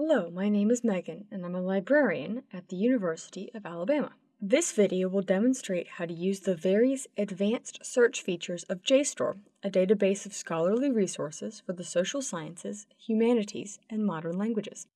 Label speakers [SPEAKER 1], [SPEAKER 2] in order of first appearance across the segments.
[SPEAKER 1] Hello, my name is Megan, and I'm a librarian at the University of Alabama. This video will demonstrate how to use the various advanced search features of JSTOR, a database of scholarly resources for the social sciences, humanities, and modern languages.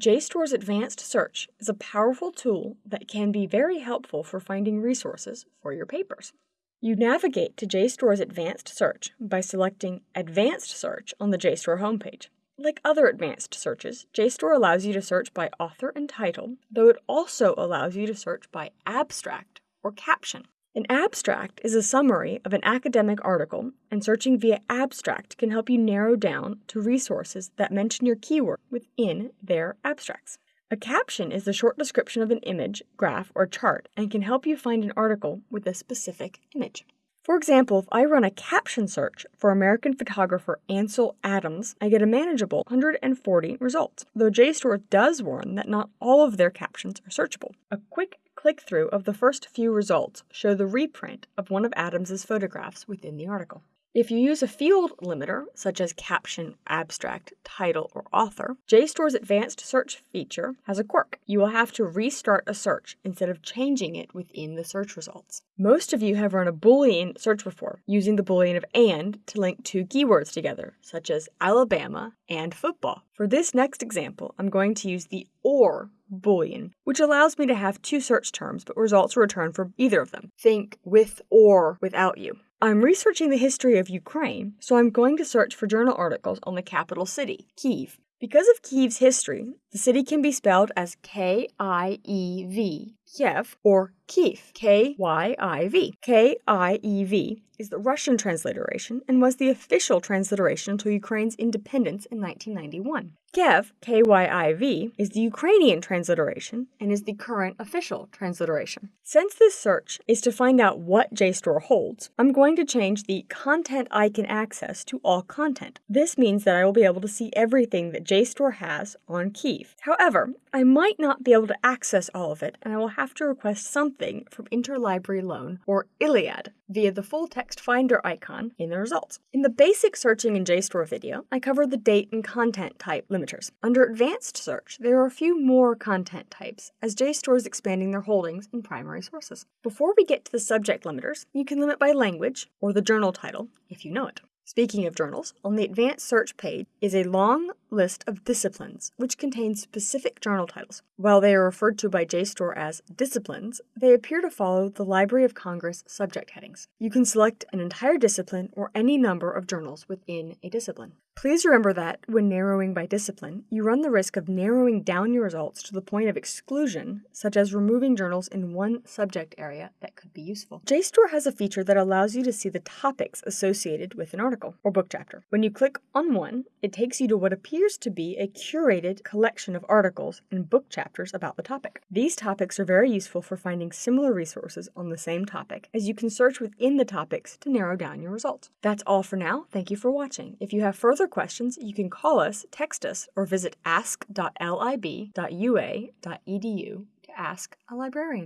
[SPEAKER 1] JSTOR's advanced search is a powerful tool that can be very helpful for finding resources for your papers. You navigate to JSTOR's advanced search by selecting Advanced Search on the JSTOR homepage. Like other advanced searches, JSTOR allows you to search by author and title, though it also allows you to search by abstract or caption. An abstract is a summary of an academic article, and searching via abstract can help you narrow down to resources that mention your keyword within their abstracts. A caption is the short description of an image, graph, or chart and can help you find an article with a specific image. For example, if I run a caption search for American photographer Ansel Adams, I get a manageable 140 results, though JSTOR does warn that not all of their captions are searchable. A quick click through of the first few results show the reprint of one of Adams's photographs within the article. If you use a field limiter, such as caption, abstract, title, or author, JSTOR's advanced search feature has a quirk. You will have to restart a search instead of changing it within the search results. Most of you have run a Boolean search before, using the Boolean of AND to link two keywords together, such as Alabama and football. For this next example, I'm going to use the OR Boolean, which allows me to have two search terms, but results return for either of them. Think with or without you. I'm researching the history of Ukraine, so I'm going to search for journal articles on the capital city, Kiev. Because of Kiev's history, the city can be spelled as K I E V, Kiev, or Kyiv, K Y I V. K I E V is the Russian transliteration and was the official transliteration until Ukraine's independence in 1991. Kyiv, K Y I V, is the Ukrainian transliteration and is the current official transliteration. Since this search is to find out what JSTOR holds, I'm going to change the content I can access to all content. This means that I will be able to see everything that JSTOR has on Kiev. However, I might not be able to access all of it, and I will have to request something from Interlibrary Loan or ILLiad via the full text finder icon in the results. In the basic searching in JSTOR video, I covered the date and content type limiters. Under advanced search, there are a few more content types as JSTOR is expanding their holdings in primary sources. Before we get to the subject limiters, you can limit by language or the journal title if you know it. Speaking of journals, on the advanced search page is a long list of disciplines, which contains specific journal titles. While they are referred to by JSTOR as disciplines, they appear to follow the Library of Congress subject headings. You can select an entire discipline or any number of journals within a discipline. Please remember that, when narrowing by discipline, you run the risk of narrowing down your results to the point of exclusion, such as removing journals in one subject area that could be useful. JSTOR has a feature that allows you to see the topics associated with an article or book chapter. When you click on one, it takes you to what appears to be a curated collection of articles and book chapters about the topic. These topics are very useful for finding similar resources on the same topic, as you can search within the topics to narrow down your results. That's all for now. Thank you for watching. If you have further further questions, you can call us, text us, or visit ask.lib.ua.edu to ask a librarian.